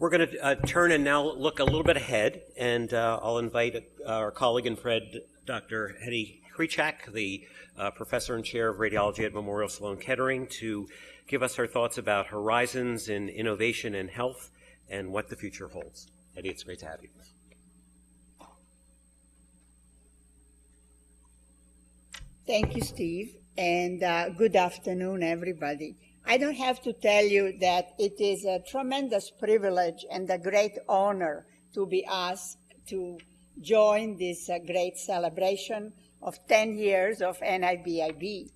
We're going to uh, turn and now look a little bit ahead, and uh, I'll invite uh, our colleague and friend, Dr. Hedy Hricak, the uh, professor and chair of radiology at Memorial Sloan Kettering, to give us her thoughts about horizons in innovation and health and what the future holds. Hedy, it's great to have you. Thank you, Steve, and uh, good afternoon, everybody. I don't have to tell you that it is a tremendous privilege and a great honor to be asked to join this uh, great celebration of 10 years of NIBIB.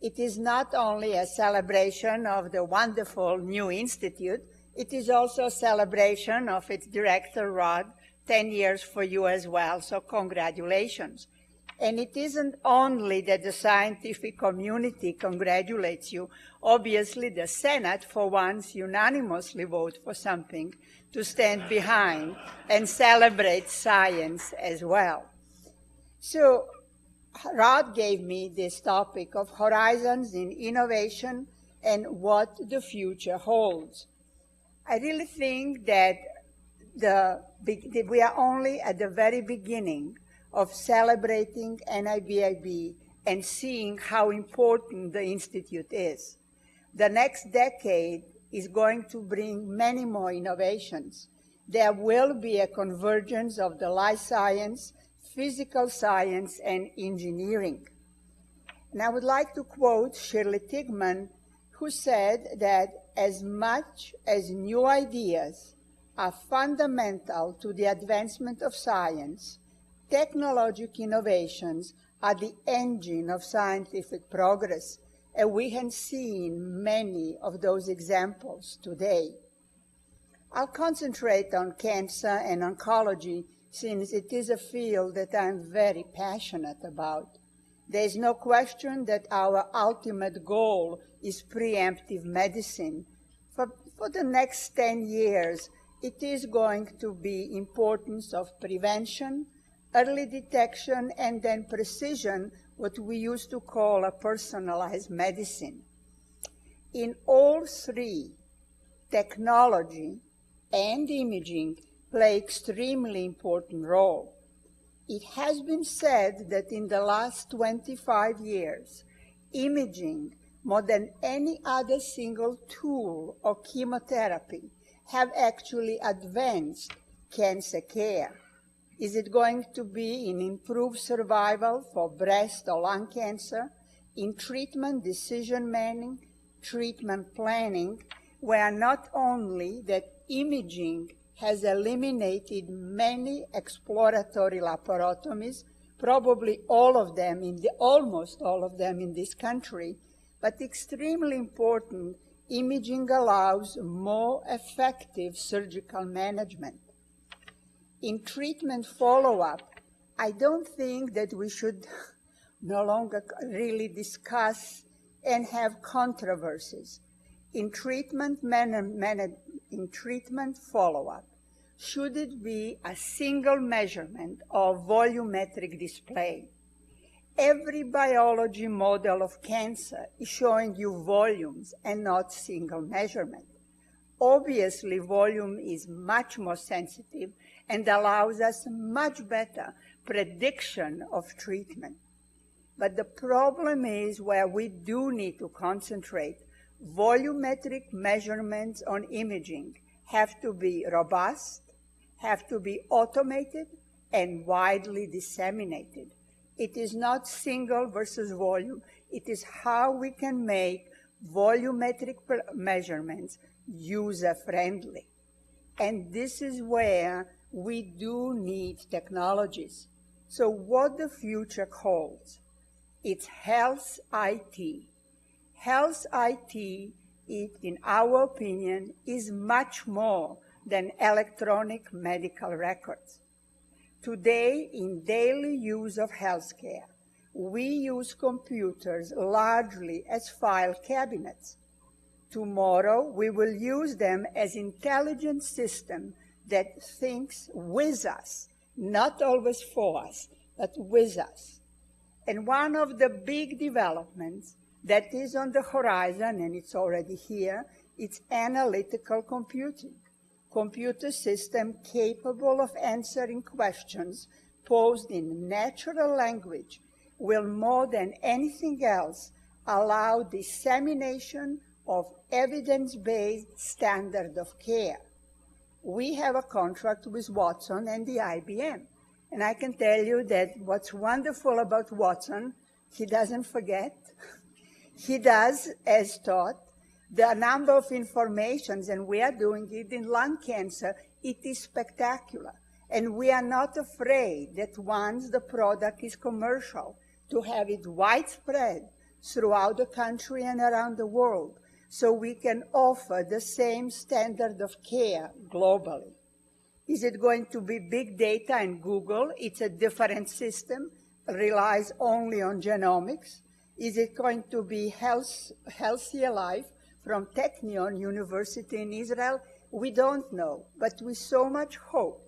It is not only a celebration of the wonderful new institute, it is also a celebration of its director, Rod, 10 years for you as well, so congratulations. And it isn't only that the scientific community congratulates you. Obviously, the Senate, for once, unanimously vote for something to stand behind and celebrate science as well. So Rod gave me this topic of horizons in innovation and what the future holds. I really think that the, we are only at the very beginning of celebrating NIBIB and seeing how important the Institute is. The next decade is going to bring many more innovations. There will be a convergence of the life science, physical science, and engineering. And I would like to quote Shirley Tilghman, who said that as much as new ideas are fundamental to the advancement of science, technological innovations are the engine of scientific progress, and we have seen many of those examples today. I'll concentrate on cancer and oncology since it is a field that I'm very passionate about. There is no question that our ultimate goal is preemptive medicine. For, for the next 10 years, it is going to be importance of prevention, early detection, and then precision, what we used to call a personalized medicine. In all three, technology and imaging play extremely important role. It has been said that in the last 25 years, imaging, more than any other single tool or chemotherapy, have actually advanced cancer care. Is it going to be in improved survival for breast or lung cancer, in treatment decision making, treatment planning, where not only that imaging has eliminated many exploratory laparotomies, probably all of them in the, almost all of them in this country, but extremely important, imaging allows more effective surgical management in treatment follow-up, I don't think that we should no longer really discuss and have controversies. In treatment, in treatment follow-up, should it be a single measurement of volumetric display? Every biology model of cancer is showing you volumes and not single measurement. Obviously, volume is much more sensitive and allows us much better prediction of treatment. But the problem is where we do need to concentrate. Volumetric measurements on imaging have to be robust, have to be automated, and widely disseminated. It is not single versus volume. It is how we can make volumetric measurements user-friendly. And this is where we do need technologies. So what the future holds, it's health IT. Health IT, it, in our opinion, is much more than electronic medical records. Today, in daily use of healthcare, we use computers largely as file cabinets. Tomorrow, we will use them as intelligent systems that thinks with us, not always for us, but with us. And one of the big developments that is on the horizon, and it's already here, it's analytical computing. computer system capable of answering questions posed in natural language will more than anything else allow dissemination of evidence-based standard of care. We have a contract with Watson and the IBM. And I can tell you that what's wonderful about Watson, he doesn't forget. he does as taught. The number of informations, and we are doing it in lung cancer, it is spectacular. And we are not afraid that once the product is commercial, to have it widespread throughout the country and around the world so we can offer the same standard of care globally. Is it going to be big data and Google? It's a different system, relies only on genomics. Is it going to be health, Healthy Life from Technion University in Israel? We don't know, but we so much hope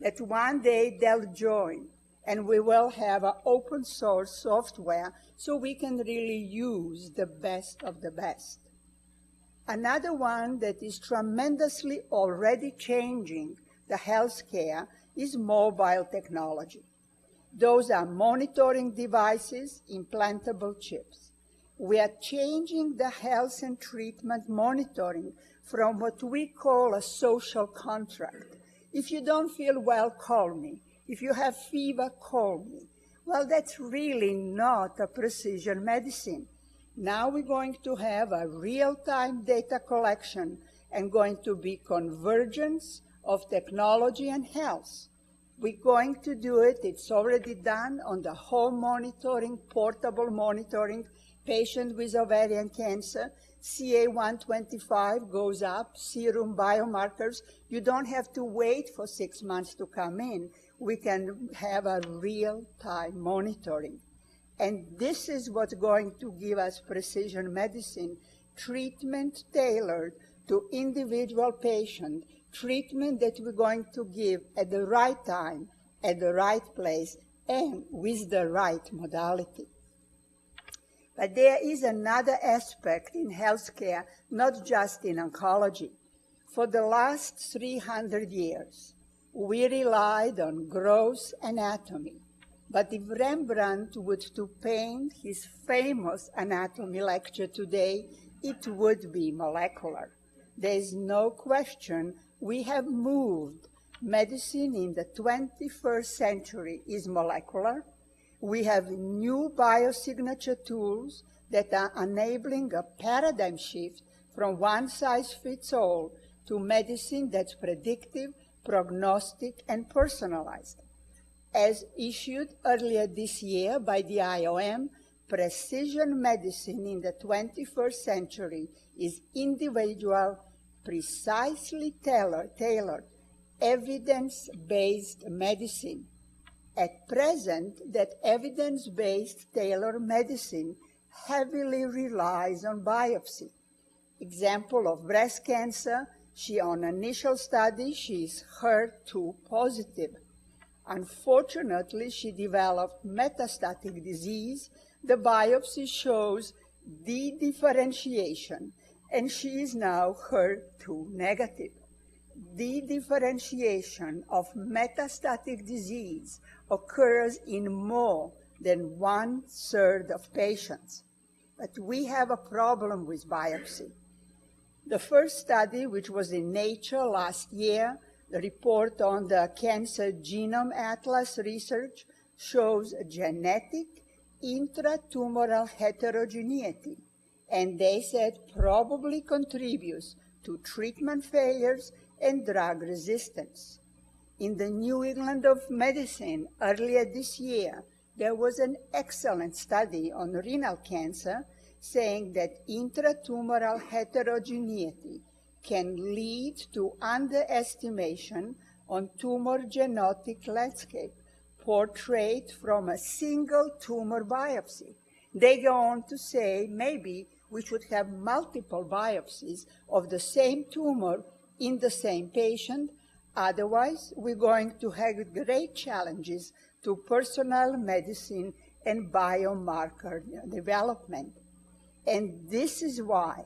that one day they'll join and we will have an open source software so we can really use the best of the best. Another one that is tremendously already changing the healthcare is mobile technology. Those are monitoring devices, implantable chips. We are changing the health and treatment monitoring from what we call a social contract. If you don't feel well, call me. If you have fever, call me. Well, that's really not a precision medicine. Now we're going to have a real-time data collection and going to be convergence of technology and health. We're going to do it, it's already done on the home monitoring, portable monitoring, patient with ovarian cancer, CA125 goes up, serum biomarkers. You don't have to wait for six months to come in. We can have a real-time monitoring. And this is what's going to give us precision medicine, treatment tailored to individual patient, treatment that we're going to give at the right time, at the right place, and with the right modality. But there is another aspect in healthcare, not just in oncology. For the last 300 years, we relied on gross anatomy. But if Rembrandt would to paint his famous anatomy lecture today, it would be molecular. There is no question we have moved. Medicine in the 21st century is molecular. We have new biosignature tools that are enabling a paradigm shift from one size fits all to medicine that's predictive, prognostic, and personalized. As issued earlier this year by the IOM, precision medicine in the 21st century is individual, precisely tailored, evidence-based medicine. At present, that evidence-based tailored medicine heavily relies on biopsy. Example of breast cancer, she on initial study, she is HER2 positive. Unfortunately, she developed metastatic disease. The biopsy shows de-differentiation, and she is now HER2 negative. De-differentiation of metastatic disease occurs in more than one third of patients. But we have a problem with biopsy. The first study, which was in Nature last year, report on the Cancer Genome Atlas research shows genetic intratumoral heterogeneity, and they said probably contributes to treatment failures and drug resistance. In the New England of Medicine earlier this year, there was an excellent study on renal cancer saying that intratumoral heterogeneity can lead to underestimation on tumor genetic landscape portrayed from a single tumor biopsy. They go on to say maybe we should have multiple biopsies of the same tumor in the same patient. Otherwise, we're going to have great challenges to personal medicine and biomarker development. And this is why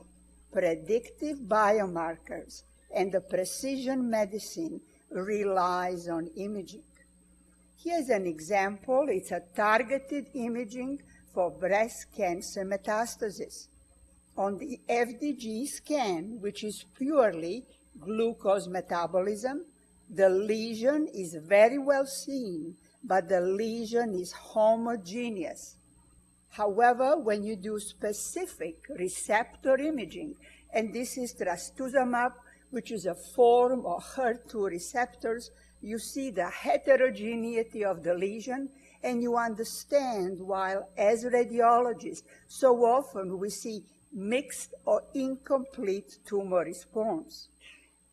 predictive biomarkers and the precision medicine relies on imaging. Here's an example. It's a targeted imaging for breast cancer metastasis. On the FDG scan, which is purely glucose metabolism, the lesion is very well seen, but the lesion is homogeneous. However, when you do specific receptor imaging, and this is trastuzumab, which is a form of HER2 receptors, you see the heterogeneity of the lesion, and you understand while as radiologists, so often we see mixed or incomplete tumor response.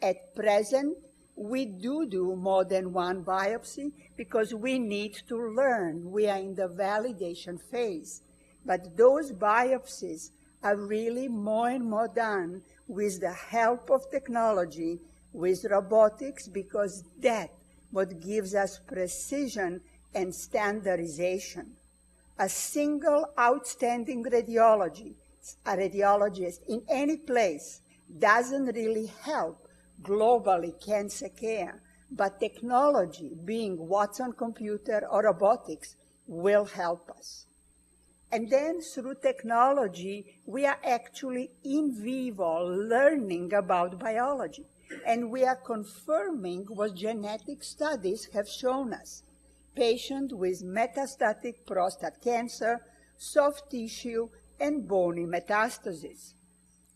At present, we do do more than one biopsy because we need to learn. We are in the validation phase. But those biopsies are really more and more done with the help of technology, with robotics, because that what gives us precision and standardization. A single outstanding radiology, a radiologist in any place doesn't really help globally cancer care, but technology, being Watson computer or robotics, will help us. And then through technology, we are actually in vivo learning about biology. And we are confirming what genetic studies have shown us. Patients with metastatic prostate cancer, soft tissue, and bony metastasis.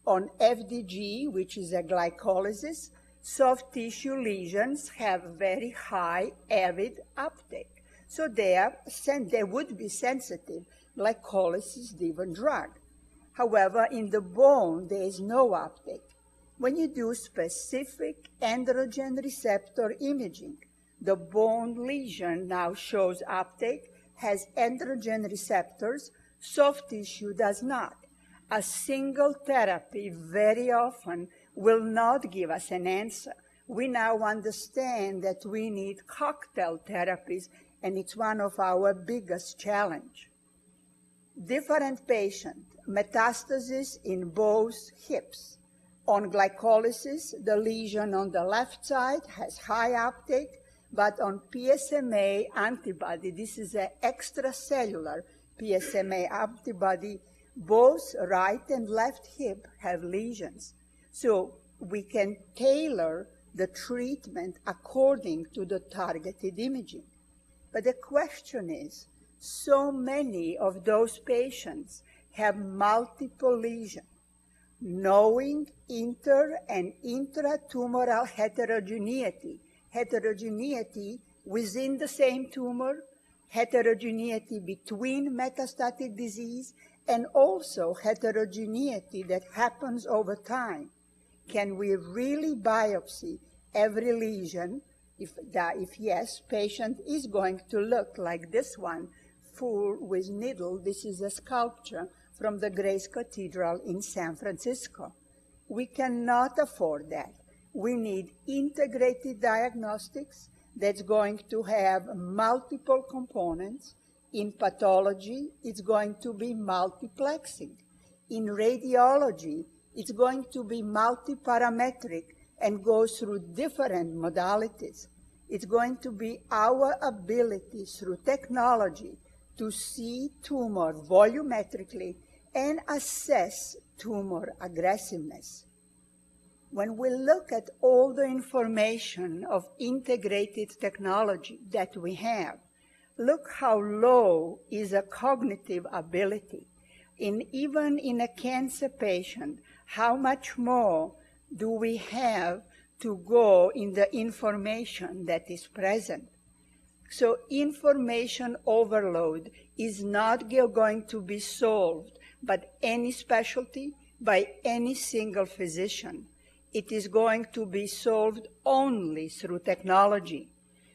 On FDG, which is a glycolysis, soft tissue lesions have very high avid uptake. So they, are, they would be sensitive glycolysis driven drug. However, in the bone, there is no uptake. When you do specific androgen receptor imaging, the bone lesion now shows uptake, has androgen receptors, soft tissue does not. A single therapy very often will not give us an answer. We now understand that we need cocktail therapies, and it's one of our biggest challenge different patient, metastasis in both hips. On glycolysis, the lesion on the left side has high uptake, but on PSMA antibody, this is an extracellular PSMA antibody, both right and left hip have lesions. So we can tailor the treatment according to the targeted imaging. But the question is, so many of those patients have multiple lesions. Knowing inter and intratumoral heterogeneity, heterogeneity within the same tumor, heterogeneity between metastatic disease, and also heterogeneity that happens over time. Can we really biopsy every lesion? If, if yes, patient is going to look like this one full with needle. This is a sculpture from the Grace Cathedral in San Francisco. We cannot afford that. We need integrated diagnostics that's going to have multiple components. In pathology, it's going to be multiplexing. In radiology, it's going to be multiparametric and go through different modalities. It's going to be our ability through technology to see tumor volumetrically and assess tumor aggressiveness. When we look at all the information of integrated technology that we have, look how low is a cognitive ability. In even in a cancer patient, how much more do we have to go in the information that is present? So information overload is not going to be solved by any specialty, by any single physician. It is going to be solved only through technology.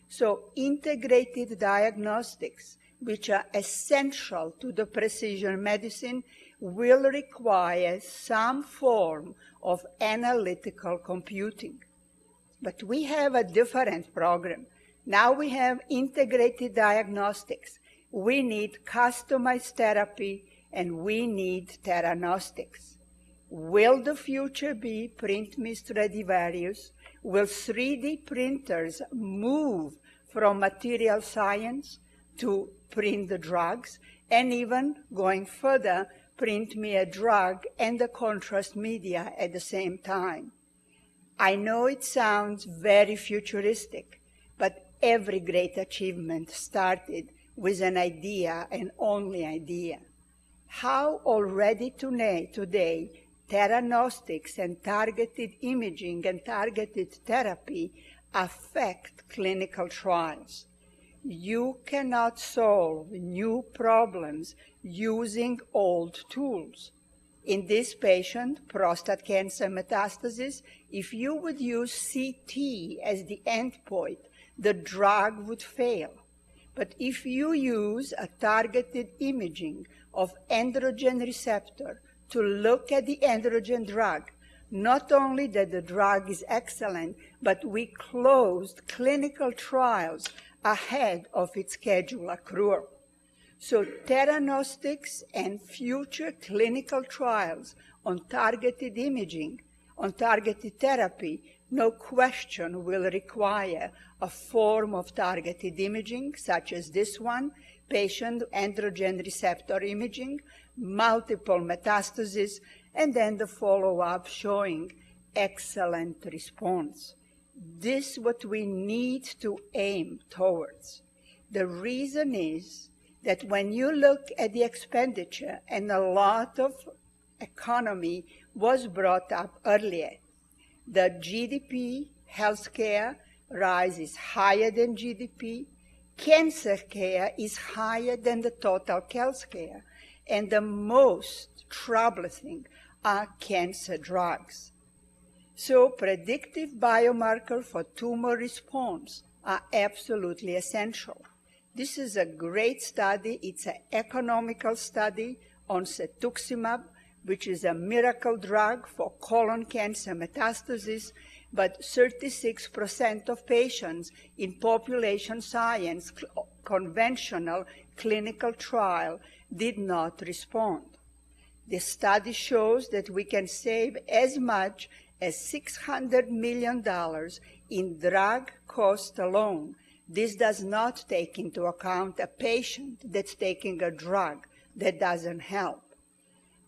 So integrated diagnostics, which are essential to the precision medicine, will require some form of analytical computing. But we have a different program. Now we have integrated diagnostics. We need customized therapy and we need theranostics. Will the future be print me Stradivarius? Will 3D printers move from material science to print the drugs? And even going further, print me a drug and the contrast media at the same time. I know it sounds very futuristic, every great achievement started with an idea and only idea. How already today, today theranostics and targeted imaging and targeted therapy affect clinical trials. You cannot solve new problems using old tools. In this patient, prostate cancer metastasis, if you would use CT as the endpoint, the drug would fail. But if you use a targeted imaging of androgen receptor to look at the androgen drug, not only that the drug is excellent, but we closed clinical trials ahead of its scheduled accrual. So theranostics and future clinical trials on targeted imaging, on targeted therapy, no question will require a form of targeted imaging, such as this one, patient androgen receptor imaging, multiple metastases, and then the follow-up showing excellent response. This is what we need to aim towards. The reason is that when you look at the expenditure, and a lot of economy was brought up earlier, the GDP healthcare rise is higher than GDP, cancer care is higher than the total health care, and the most troublesome are cancer drugs. So predictive biomarker for tumor response are absolutely essential. This is a great study. It's an economical study on cetuximab, which is a miracle drug for colon cancer metastasis, but 36% of patients in population science conventional clinical trial did not respond. The study shows that we can save as much as $600 million in drug cost alone. This does not take into account a patient that's taking a drug that doesn't help.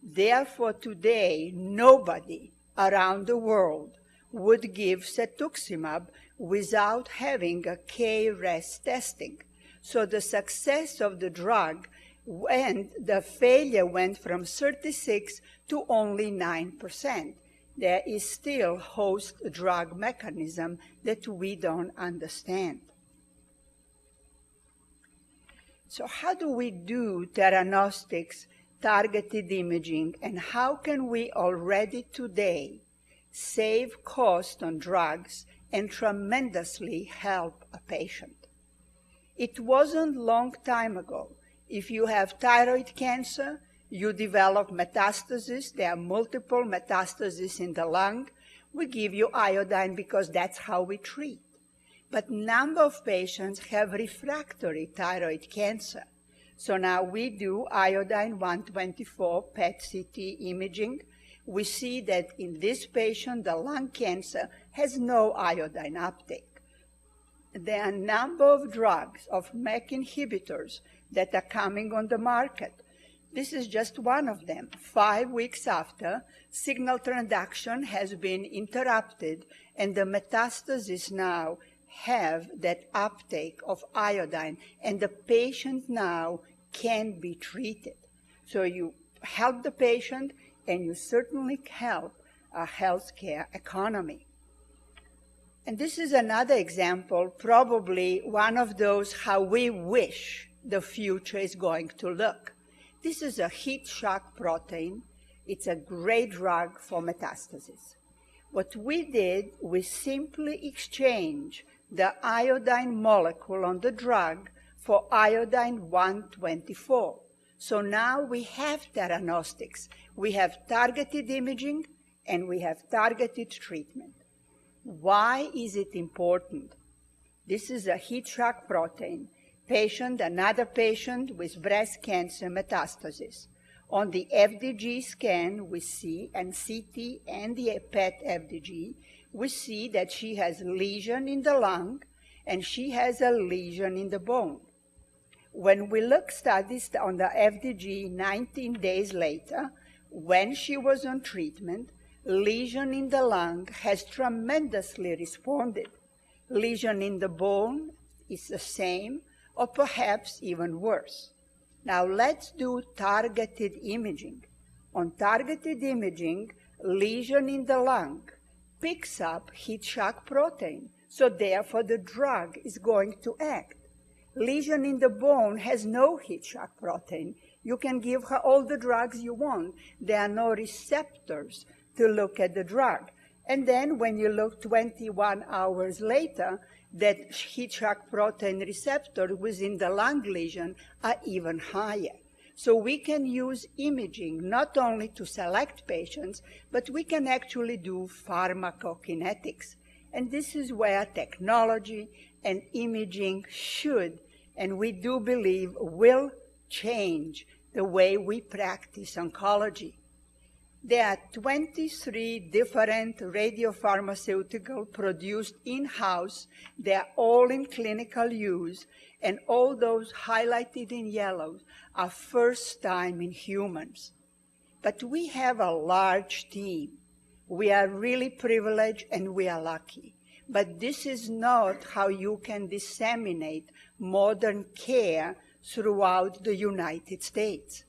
Therefore, today, nobody around the world would give cetuximab without having a KRAS testing. So the success of the drug and the failure went from 36 to only 9%. There is still host drug mechanism that we don't understand. So how do we do theranostics, targeted imaging, and how can we already today save cost on drugs and tremendously help a patient? It wasn't long time ago. If you have thyroid cancer, you develop metastasis. There are multiple metastases in the lung. We give you iodine because that's how we treat but number of patients have refractory thyroid cancer. So now we do iodine 124 PET CT imaging. We see that in this patient, the lung cancer has no iodine uptake. There are a number of drugs, of MEK inhibitors, that are coming on the market. This is just one of them. Five weeks after, signal transduction has been interrupted, and the metastasis now have that uptake of iodine, and the patient now can be treated. So you help the patient, and you certainly help a healthcare economy. And this is another example, probably one of those how we wish the future is going to look. This is a heat shock protein. It's a great drug for metastasis. What we did, we simply exchange the iodine molecule on the drug for iodine 124. So now we have theranostics. We have targeted imaging and we have targeted treatment. Why is it important? This is a heat shock protein. Patient, another patient with breast cancer metastasis. On the FDG scan, we see, and CT and the PET FDG, we see that she has a lesion in the lung and she has a lesion in the bone. When we look studies on the FDG 19 days later, when she was on treatment, lesion in the lung has tremendously responded. Lesion in the bone is the same or perhaps even worse. Now let's do targeted imaging. On targeted imaging, lesion in the lung picks up heat shock protein, so therefore the drug is going to act. Lesion in the bone has no heat shock protein. You can give her all the drugs you want. There are no receptors to look at the drug. And then when you look 21 hours later, that heat shock protein receptor within the lung lesion are even higher. So we can use imaging not only to select patients, but we can actually do pharmacokinetics. And this is where technology and imaging should, and we do believe will change the way we practice oncology. There are 23 different radiopharmaceutical produced in-house. They're all in clinical use, and all those highlighted in yellow are first time in humans. But we have a large team. We are really privileged and we are lucky. But this is not how you can disseminate modern care throughout the United States.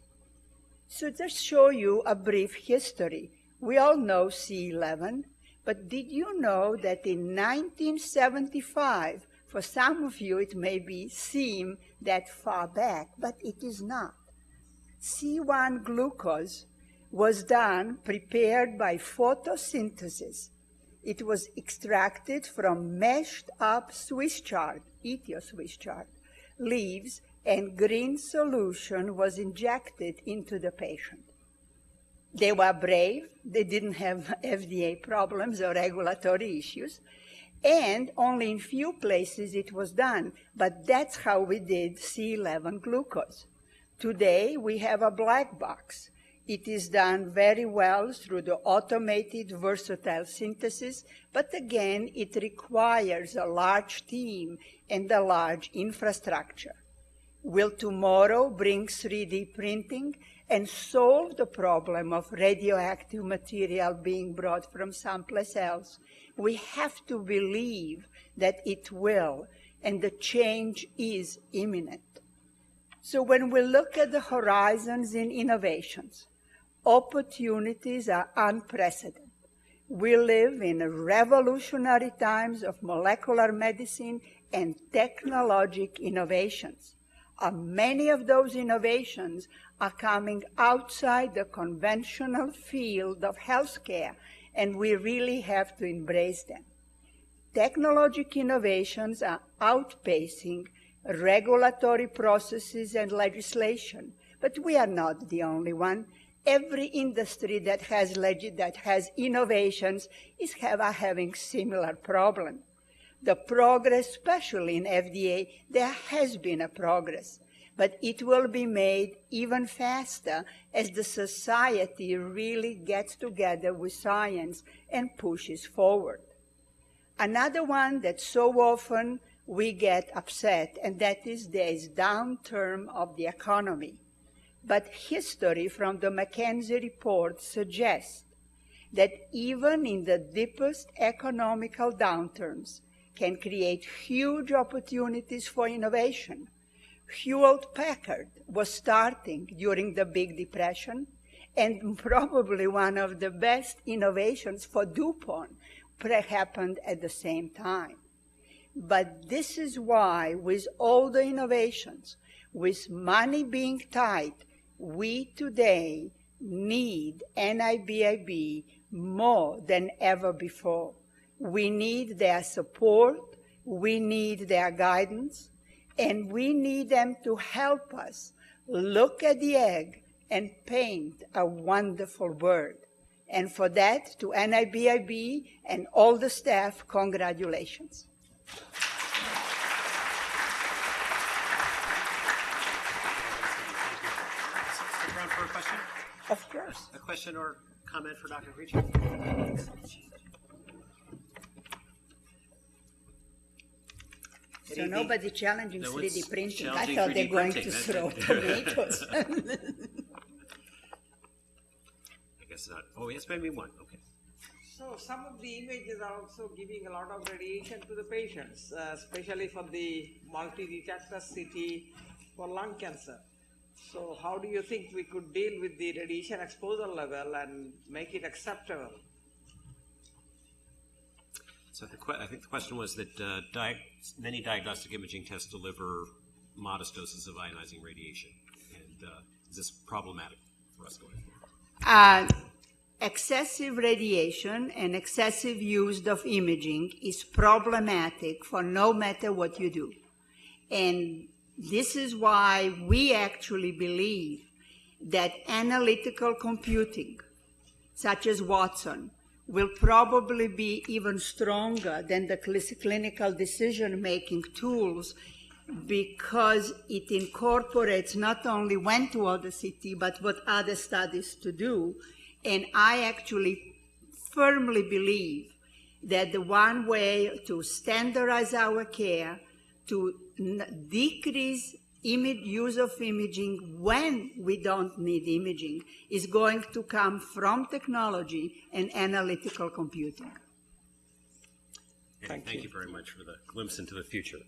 So just show you a brief history. We all know C11, but did you know that in 1975, for some of you it may be seem that far back, but it is not. C1 glucose was done, prepared by photosynthesis. It was extracted from mashed up Swiss chard, Ethio Swiss chard, leaves and green solution was injected into the patient. They were brave, they didn't have FDA problems or regulatory issues, and only in few places it was done, but that's how we did C11 glucose. Today we have a black box. It is done very well through the automated versatile synthesis, but again, it requires a large team and a large infrastructure. Will tomorrow bring 3D printing and solve the problem of radioactive material being brought from someplace else? We have to believe that it will, and the change is imminent. So when we look at the horizons in innovations, opportunities are unprecedented. We live in revolutionary times of molecular medicine and technologic innovations. Uh, many of those innovations are coming outside the conventional field of healthcare, and we really have to embrace them. Technologic innovations are outpacing regulatory processes and legislation, but we are not the only one. Every industry that has, that has innovations is have, having similar problems the progress, especially in FDA, there has been a progress, but it will be made even faster as the society really gets together with science and pushes forward. Another one that so often we get upset, and that is there is downturn of the economy. But history from the McKinsey report suggests that even in the deepest economical downturns, can create huge opportunities for innovation. Hewlett Packard was starting during the Big Depression, and probably one of the best innovations for DuPont happened at the same time. But this is why, with all the innovations, with money being tight, we today need NIBIB more than ever before. We need their support, we need their guidance, and we need them to help us look at the egg and paint a wonderful world. And for that, to NIBIB and all the staff, congratulations. Stick around for a question. Of course. A question or comment for Dr. Creech? So nobody challenging No one's 3D printing. I thought they're going printing. to That- throw that- tomatoes. I guess not. Oh, yes, maybe one. Okay. So some of the images are also giving a lot of radiation to the patients, uh, especially for the multi-detector CT for lung cancer. So how do you think we could deal with the radiation exposure level and make it acceptable? So the que- I think the question was that uh, di- many diagnostic imaging tests deliver modest doses of ionizing radiation. And uh, is this problematic for us going forward? Uh, excessive radiation and excessive use of imaging is problematic for no matter what you do. And this is why we actually believe that analytical computing, such as Watson, will probably be even stronger than the clinical decision making tools because it incorporates not only when to order CT, but what other studies to do. And I actually firmly believe that the one way to standardize our care, to n- decrease image, use of imaging when we don't need imaging, is going to come from technology and analytical computing. And thank you very much for the glimpse into the future.